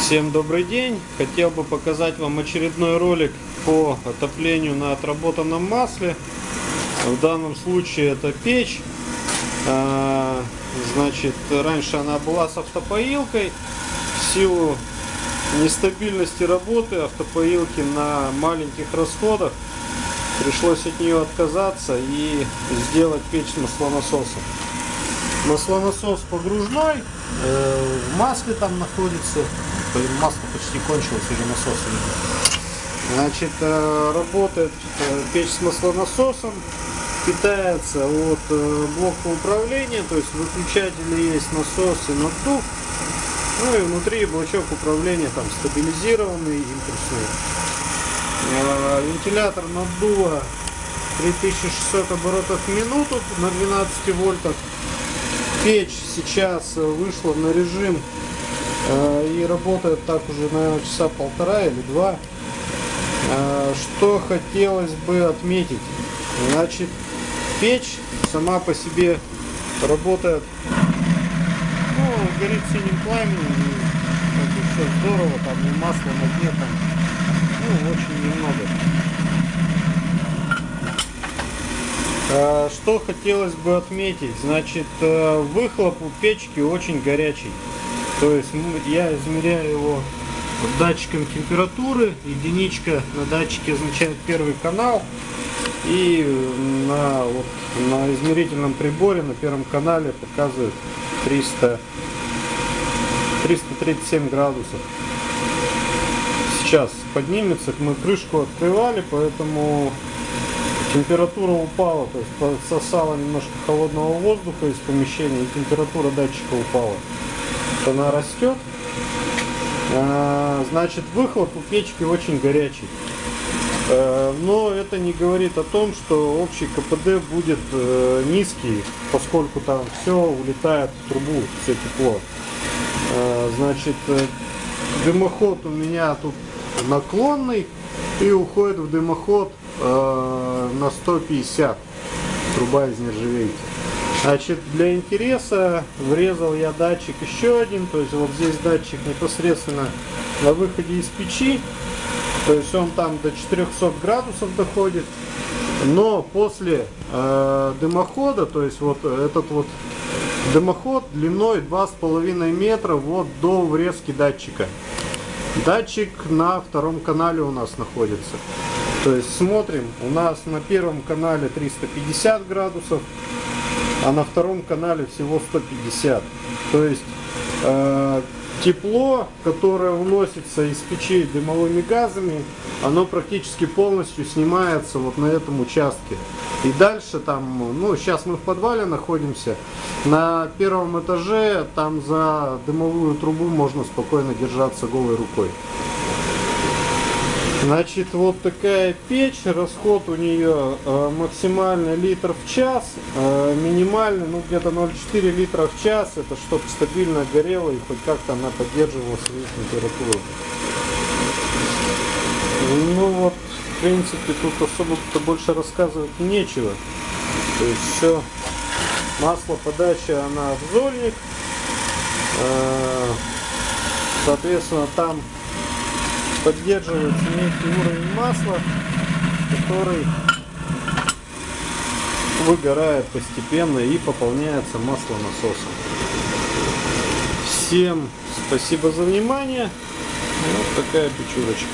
Всем добрый день! Хотел бы показать вам очередной ролик по отоплению на отработанном масле. В данном случае это печь. А, Значит, раньше она была с автопоилкой. В силу нестабильности работы автопоилки на маленьких расходах пришлось от нее отказаться и сделать печь с маслонасосом. Маслонасос погружной, э, в масле там находится. Масло почти кончилось, уже насос. Значит, э, работает э, печь с маслонасосом, питается от э, блока управления, то есть в выключателе есть насос и наддув. Ну и внутри блочок управления там стабилизированный, импульсный. Вентилятор наддува 3600 оборотов в минуту на 12 вольтах. Печь сейчас вышла на режим и работает так уже, наверное, часа полтора или два. Э, Что хотелось бы отметить. Значит, печь сама по себе работает, ну, горит синим пламенем, и все здорово, там и масло на дне там, ну, очень немного. А, Что хотелось бы отметить, значит, э, выхлоп у печки очень горячий. То есть я измеряю его датчиком температуры. Единичка на датчике означает первый канал. И на, вот, на измерительном приборе на первом канале показывает 300, 337 градусов. Сейчас поднимется, мы крышку открывали, поэтому температура упала, то есть подсосала немножко холодного воздуха из помещения, и температура датчика упала. Она растет, А, значит выхлоп у печки очень горячий. Э, Но это не говорит о том, что общий КПД будет э, низкий, поскольку там все улетает в трубу, все тепло. Э, Значит, дымоход у меня тут наклонный и уходит в дымоход на 150 труба из нержавейки. Значит, для интереса врезал я датчик еще один, то есть вот здесь датчик непосредственно на выходе из печи, то есть он там до 400 градусов доходит, но после э, дымохода, то есть вот этот вот дымоход длиной 2,5 метра вот до врезки датчика. Датчик на втором канале у нас находится. То есть смотрим, у нас на первом канале 350 градусов, а на втором канале всего 150. То есть э, тепло, которое вносится из печей дымовыми газами, оно практически полностью снимается вот на этом участке. И дальше там, ну сейчас мы в подвале находимся, на первом этаже там за дымовую трубу можно спокойно держаться голой рукой. Значит, вот такая печь, расход у нее э, максимальный литр в час, э, минимальный, ну где-то 0,4 литра в час, это чтобы стабильно горело и хоть как-то она поддерживала свою температуру. Ну вот, в принципе, тут особо-то больше рассказывать нечего. То есть все, масло подача, она в зольник, Э, соответственно, там поддерживается некий уровень масла, который выгорает постепенно и пополняется маслонасосом. Всем спасибо за внимание. Вот такая печурочка.